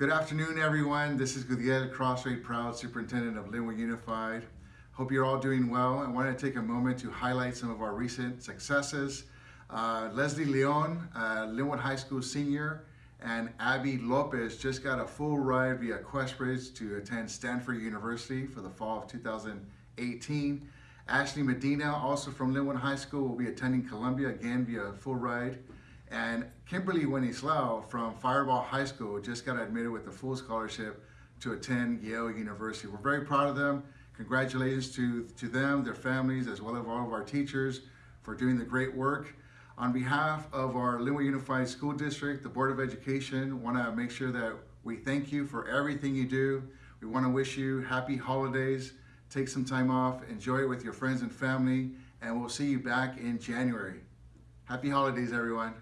Good afternoon, everyone. This is Gudiel Crosthwaite, proud superintendent of Lynwood Unified. Hope you're all doing well. I wanted to take a moment to highlight some of our recent successes. Uh, Leslie Leon, uh, Lynwood High School senior, and Abby Lopez just got a full ride via QuestBridge to attend Stanford University for the fall of 2018. Ashley Medina, also from Lynwood High School, will be attending Columbia again via full ride. And Kimberly Wenceslao from Firebaugh High School just got admitted with a full scholarship to attend Yale University. We're very proud of them. Congratulations to, to them, their families, as well as all of our teachers for doing the great work. On behalf of our Lynwood Unified School District, the Board of Education, want to make sure that we thank you for everything you do. We want to wish you happy holidays. Take some time off, enjoy it with your friends and family, and we'll see you back in January. Happy holidays, everyone.